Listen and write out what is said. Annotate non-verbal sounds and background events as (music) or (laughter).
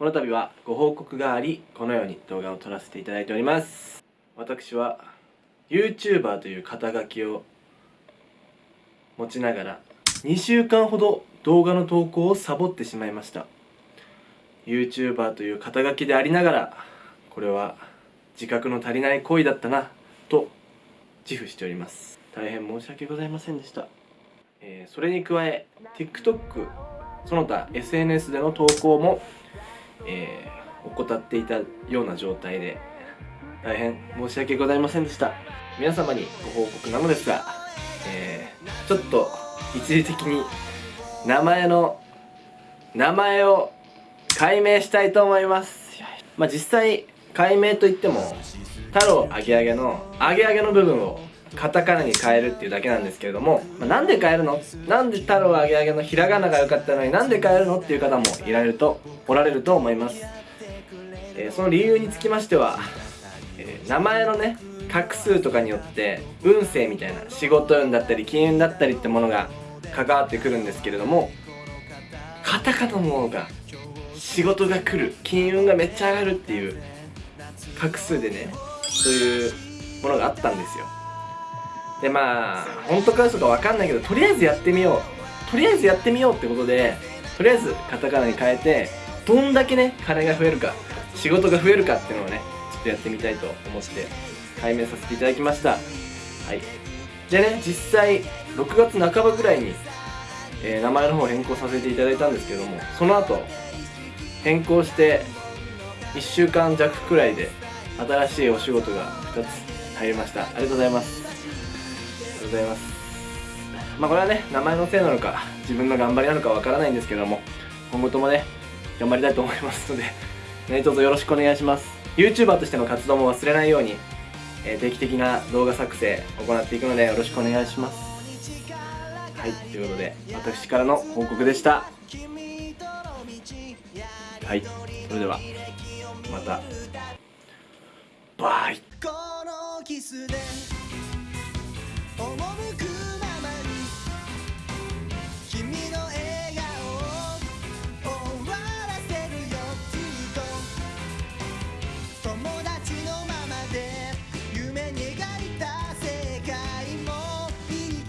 この度はご報告がありこのように動画を撮らせていただいております。私は YouTuber という肩書きを持ちながら2週間ほど動画の投稿をサボってしまいました。YouTuber という肩書きでありながらこれは自覚の足りない行為だったなと自負しております。大変申し訳ございませんでした、えーそれに加え TikTok その他 SNS での投稿も、えー怠っていたような状態で大変申し訳ございませんでした。皆様にご報告なのですが、えーちょっと一時的に名前の名前を解明したいと思います。まあ実際解明といっても太郎あげあげのあげあげの部分をカタカナに変えるっていうだけなんですけれども、まあ、なんで変えるの？なんで太郎あげあげのひらがなが良かったのになんで変えるのっていう方もいられるとおられると思います、えーその理由につきましては、えー名前のね画数とかによって運勢みたいな仕事運だったり金運だったりってものが関わってくるんですけれどもカタカナの方が仕事が来る金運がめっちゃ上がるっていう画数でねそういうものがあったんですよ。でまあ本当か嘘か分かんないけどとりあえずやってみよう。とりあえずやってみようってことでとりあえずカタカナに変えてどんだけね金が増えるか仕事が増えるかっていうのをねちょっとやってみたいと思って解明させていただきました。はい。でね実際6月半ばぐらいに、えー名前の方を変更させていただいたんですけどもその後変更して1週間弱くらいで新しいお仕事が2つ入りました。ありがとうございます。ございます。まあこれはね名前のせいなのか自分の頑張りなのかわからないんですけども今後ともね頑張りたいと思いますので (laughs) 何卒よろしくお願いします。YouTuber としての活動も忘れないように、えー定期的な動画作成行っていくのでよろしくお願いします。はいということで私からの報告でした。はいそれではまた。バイ。赴く